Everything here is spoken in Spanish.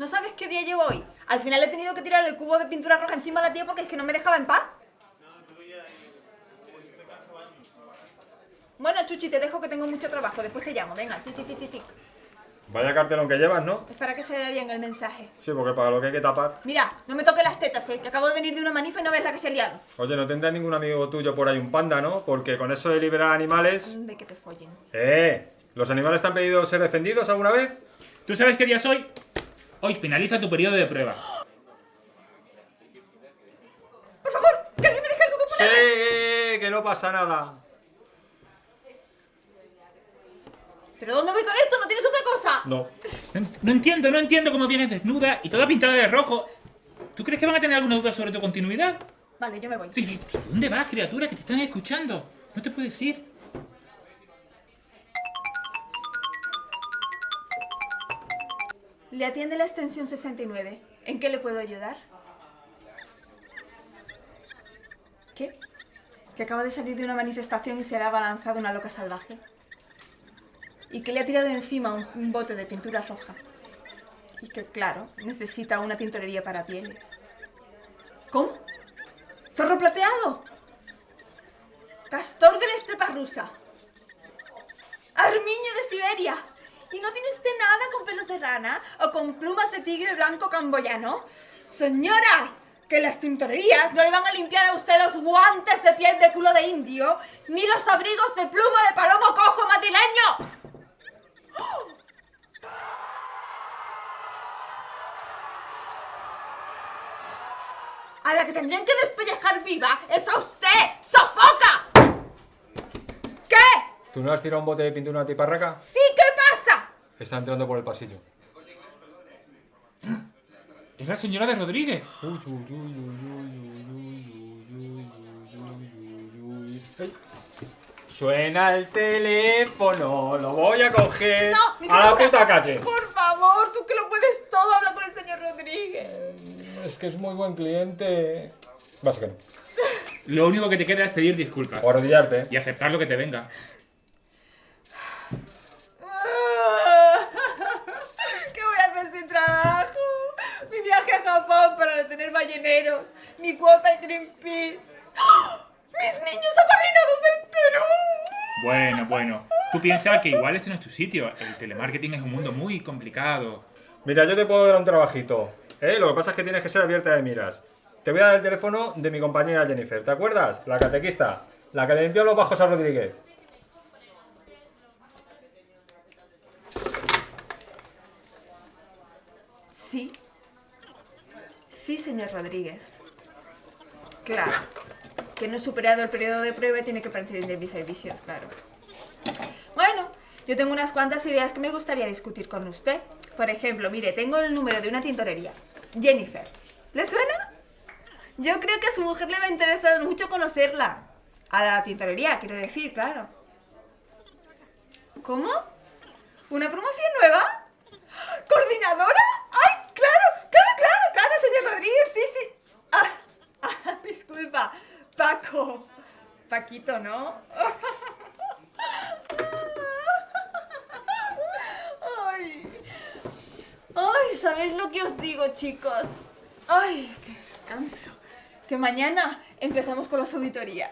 ¿No sabes qué día llevo hoy? Al final he tenido que tirar el cubo de pintura roja encima de la tía porque es que no me dejaba en paz. Bueno, Chuchi, te dejo que tengo mucho trabajo. Después te llamo. Venga, chi. Vaya cartelón que llevas, ¿no? Es para que se vea bien el mensaje. Sí, porque para lo que hay que tapar. Mira, no me toques las tetas, eh, que acabo de venir de una manifa y no ves la que se ha liado. Oye, no tendrás ningún amigo tuyo por ahí un panda, ¿no? Porque con eso de liberar animales... De que te follen. ¡Eh! ¿Los animales te han pedido ser defendidos alguna vez? ¿Tú sabes qué día es hoy? Finaliza tu periodo de prueba. Por favor, que alguien me deje algo que ¡Sí! ¡Que no pasa nada! ¿Pero dónde voy con esto? ¿No tienes otra cosa? No. No, no entiendo, no entiendo cómo vienes desnuda y toda pintada de rojo. ¿Tú crees que van a tener alguna duda sobre tu continuidad? Vale, yo me voy. ¿Dónde vas, criatura? Que te están escuchando. No te puedes ir. Le atiende la extensión 69. ¿En qué le puedo ayudar? ¿Qué? Que acaba de salir de una manifestación y se le ha abalanzado una loca salvaje. Y que le ha tirado encima un, un bote de pintura roja. Y que, claro, necesita una tintorería para pieles. ¿Cómo? ¿Zorro plateado? ¿Castor de la estepa rusa? ¡Armiño de Siberia! ¿Y no tiene usted nada con pelos de rana o con plumas de tigre blanco camboyano? ¡Señora! Que las tintorerías no le van a limpiar a usted los guantes de piel de culo de indio, ni los abrigos de pluma de palomo cojo madrileño. ¡Oh! A la que tendrían que despellejar viva es a usted, sofoca. ¿Qué? ¿Tú no has tirado un bote de pintura antiparraca? ¿Sí qué pasa? Está entrando por el pasillo. ¡Es la señora de Rodríguez! Suena el teléfono, lo voy a coger no, a la puta calle. Por favor, tú que lo puedes todo, habla con el señor Rodríguez. Es que es muy buen cliente. Básicamente. Lo único que te queda es pedir disculpas. O arrodillarte. Y aceptar lo que te venga. Balleneros, mi cuota en Greenpeace. ¡Ah! ¡Mis niños apadrinados en Perú! Bueno, bueno. Tú piensas que igual este no es tu sitio. El telemarketing es un mundo muy complicado. Mira, yo te puedo dar un trabajito. ¿eh? Lo que pasa es que tienes que ser abierta de miras. Te voy a dar el teléfono de mi compañera Jennifer. ¿Te acuerdas? La catequista. La que le limpió los bajos a Rodríguez. Sí. Sí, señor Rodríguez. Claro. Que no superado el periodo de prueba tiene que prescindir mis servicios, claro. Bueno, yo tengo unas cuantas ideas que me gustaría discutir con usted. Por ejemplo, mire, tengo el número de una tintorería. Jennifer. ¿Le suena? Yo creo que a su mujer le va a interesar mucho conocerla. A la tintorería, quiero decir, claro. ¿Cómo? ¿Una promoción nueva? ¿Coordinadora? Paquito, ¿no? Ay. Ay, ¿sabéis lo que os digo, chicos? Ay, qué descanso. Que mañana empezamos con las auditorías.